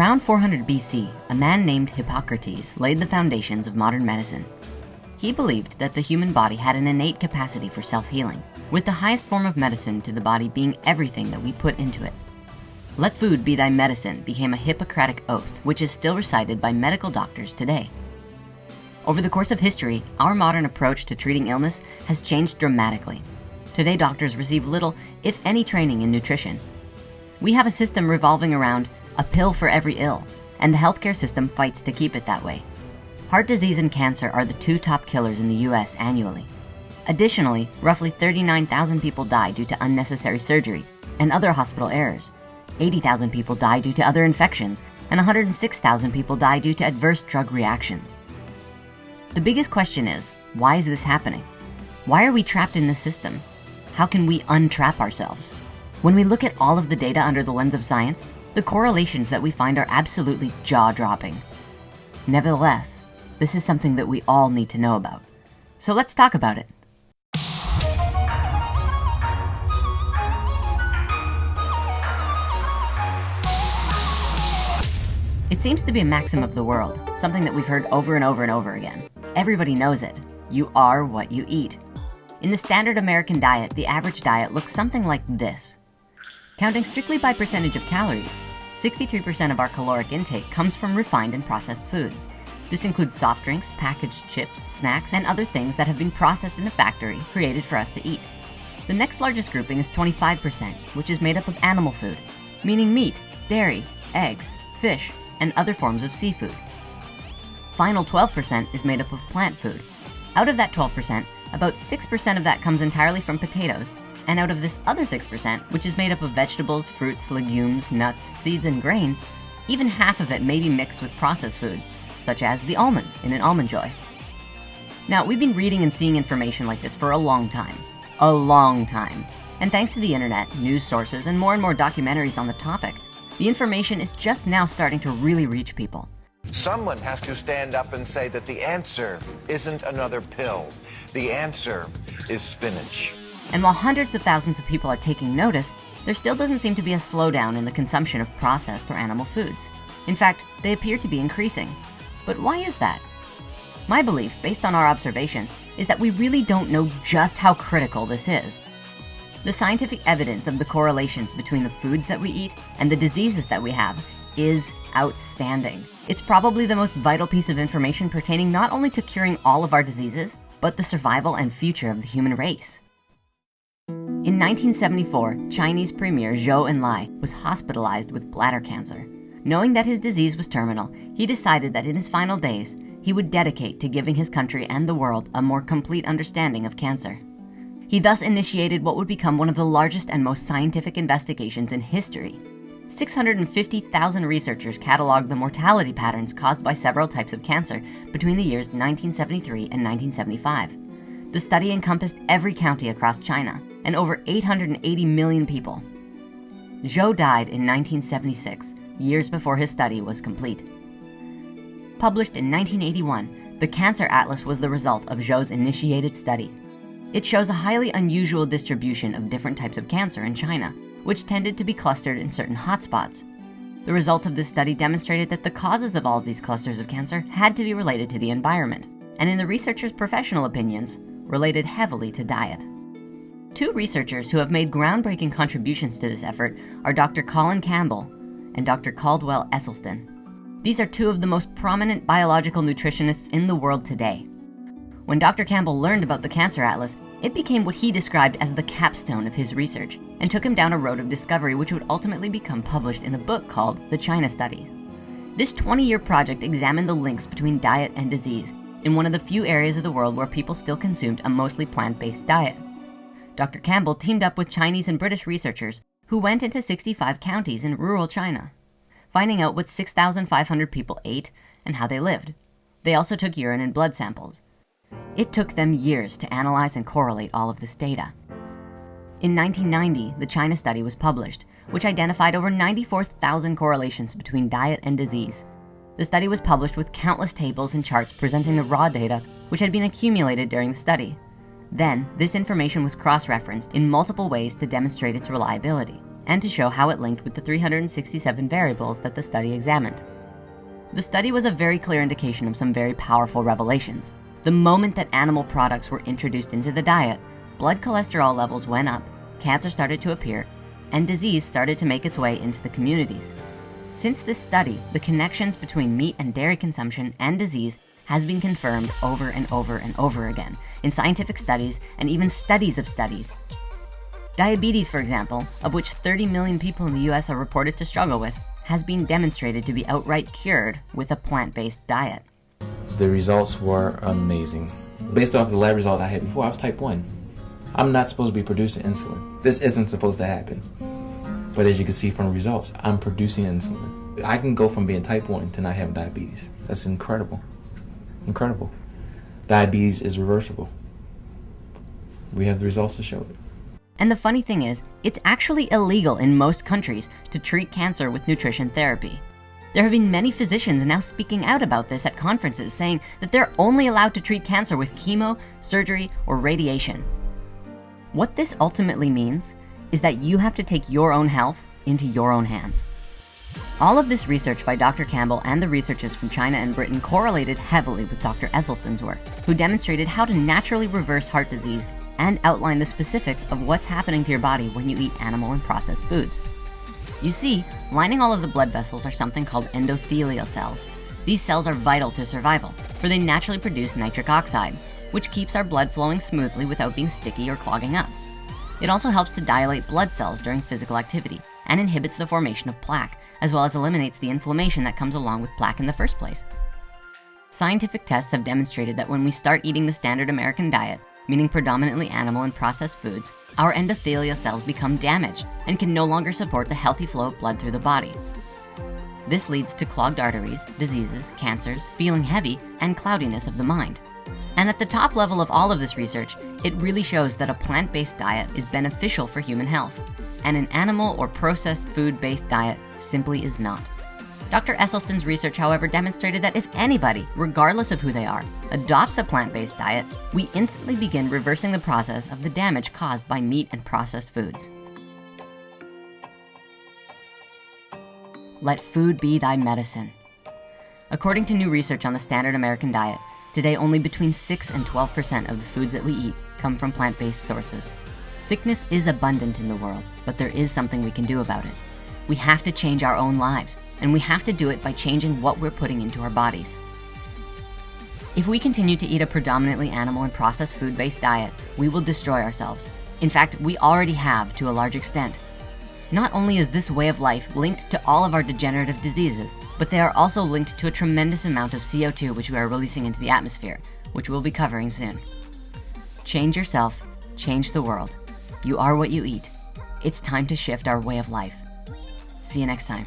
Around 400 BC, a man named Hippocrates laid the foundations of modern medicine. He believed that the human body had an innate capacity for self-healing, with the highest form of medicine to the body being everything that we put into it. Let food be thy medicine became a Hippocratic oath, which is still recited by medical doctors today. Over the course of history, our modern approach to treating illness has changed dramatically. Today, doctors receive little, if any training in nutrition. We have a system revolving around a pill for every ill, and the healthcare system fights to keep it that way. Heart disease and cancer are the two top killers in the US annually. Additionally, roughly 39,000 people die due to unnecessary surgery and other hospital errors. 80,000 people die due to other infections, and 106,000 people die due to adverse drug reactions. The biggest question is, why is this happening? Why are we trapped in this system? How can we untrap ourselves? When we look at all of the data under the lens of science, the correlations that we find are absolutely jaw-dropping. Nevertheless, this is something that we all need to know about. So let's talk about it. It seems to be a maxim of the world, something that we've heard over and over and over again. Everybody knows it. You are what you eat. In the standard American diet, the average diet looks something like this. Counting strictly by percentage of calories, 63% of our caloric intake comes from refined and processed foods. This includes soft drinks, packaged chips, snacks, and other things that have been processed in the factory, created for us to eat. The next largest grouping is 25%, which is made up of animal food, meaning meat, dairy, eggs, fish, and other forms of seafood. Final 12% is made up of plant food. Out of that 12%, about 6% of that comes entirely from potatoes, and out of this other 6%, which is made up of vegetables, fruits, legumes, nuts, seeds, and grains, even half of it may be mixed with processed foods, such as the almonds in an Almond Joy. Now, we've been reading and seeing information like this for a long time, a long time. And thanks to the internet, news sources, and more and more documentaries on the topic, the information is just now starting to really reach people. Someone has to stand up and say that the answer isn't another pill. The answer is spinach. And while hundreds of thousands of people are taking notice, there still doesn't seem to be a slowdown in the consumption of processed or animal foods. In fact, they appear to be increasing. But why is that? My belief, based on our observations, is that we really don't know just how critical this is. The scientific evidence of the correlations between the foods that we eat and the diseases that we have is outstanding. It's probably the most vital piece of information pertaining not only to curing all of our diseases, but the survival and future of the human race. In 1974, Chinese Premier Zhou Enlai was hospitalized with bladder cancer. Knowing that his disease was terminal, he decided that in his final days, he would dedicate to giving his country and the world a more complete understanding of cancer. He thus initiated what would become one of the largest and most scientific investigations in history. 650,000 researchers cataloged the mortality patterns caused by several types of cancer between the years 1973 and 1975. The study encompassed every county across China and over 880 million people. Zhou died in 1976, years before his study was complete. Published in 1981, the Cancer Atlas was the result of Zhou's initiated study. It shows a highly unusual distribution of different types of cancer in China, which tended to be clustered in certain hotspots. The results of this study demonstrated that the causes of all of these clusters of cancer had to be related to the environment, and in the researchers' professional opinions, related heavily to diet. Two researchers who have made groundbreaking contributions to this effort are Dr. Colin Campbell and Dr. Caldwell Esselstyn. These are two of the most prominent biological nutritionists in the world today. When Dr. Campbell learned about the Cancer Atlas, it became what he described as the capstone of his research and took him down a road of discovery which would ultimately become published in a book called The China Study. This 20-year project examined the links between diet and disease in one of the few areas of the world where people still consumed a mostly plant-based diet. Dr. Campbell teamed up with Chinese and British researchers who went into 65 counties in rural China, finding out what 6,500 people ate and how they lived. They also took urine and blood samples. It took them years to analyze and correlate all of this data. In 1990, the China study was published, which identified over 94,000 correlations between diet and disease. The study was published with countless tables and charts presenting the raw data which had been accumulated during the study. Then, this information was cross-referenced in multiple ways to demonstrate its reliability. and to show how it linked with the 367 variables that the study examined. The study was a very clear indication of some very powerful revelations. The moment that animal products were introduced into the diet, blood cholesterol levels went up, cancer started to appear, and disease started to make its way into the communities. Since this study, the connections between meat and dairy consumption and disease has been confirmed over and over and over again in scientific studies and even studies of studies. Diabetes, for example, of which 30 million people in the US are reported to struggle with, has been demonstrated to be outright cured with a plant-based diet. The results were amazing. Based off the lab result I had before, I was type 1. I'm not supposed to be producing insulin. This isn't supposed to happen. But as you can see from the results, I'm producing insulin. I can go from being type 1 to not having diabetes. That's incredible. Incredible. Diabetes is reversible. We have the results to show it. And the funny thing is, it's actually illegal in most countries to treat cancer with nutrition therapy. There have been many physicians now speaking out about this at conferences saying that they're only allowed to treat cancer with chemo, surgery, or radiation. What this ultimately means is that you have to take your own health into your own hands. All of this research by Dr. Campbell and the researchers from China and Britain correlated heavily with Dr. Esselstyn's work, who demonstrated how to naturally reverse heart disease and outline the specifics of what's happening to your body when you eat animal and processed foods. You see, lining all of the blood vessels are something called endothelial cells. These cells are vital to survival, for they naturally produce nitric oxide, which keeps our blood flowing smoothly without being sticky or clogging up. It also helps to dilate blood cells during physical activity and inhibits the formation of plaque, as well as eliminates the inflammation that comes along with plaque in the first place. Scientific tests have demonstrated that when we start eating the standard American diet, meaning predominantly animal and processed foods, our endothelial cells become damaged and can no longer support the healthy flow of blood through the body. This leads to clogged arteries, diseases, cancers, feeling heavy, and cloudiness of the mind. And at the top level of all of this research, it really shows that a plant-based diet is beneficial for human health, and an animal or processed food-based diet simply is not. Dr. Esselstyn's research, however, demonstrated that if anybody, regardless of who they are, adopts a plant-based diet, we instantly begin reversing the process of the damage caused by meat and processed foods. Let food be thy medicine. According to new research on the standard American diet, today only between 6 and 12% of the foods that we eat come from plant-based sources. Sickness is abundant in the world, but there is something we can do about it. We have to change our own lives and we have to do it by changing what we're putting into our bodies. If we continue to eat a predominantly animal and processed food-based diet, we will destroy ourselves. In fact, we already have to a large extent. Not only is this way of life linked to all of our degenerative diseases, but they are also linked to a tremendous amount of CO2 which we are releasing into the atmosphere, which we'll be covering soon. Change yourself, change the world. You are what you eat. It's time to shift our way of life. See you next time.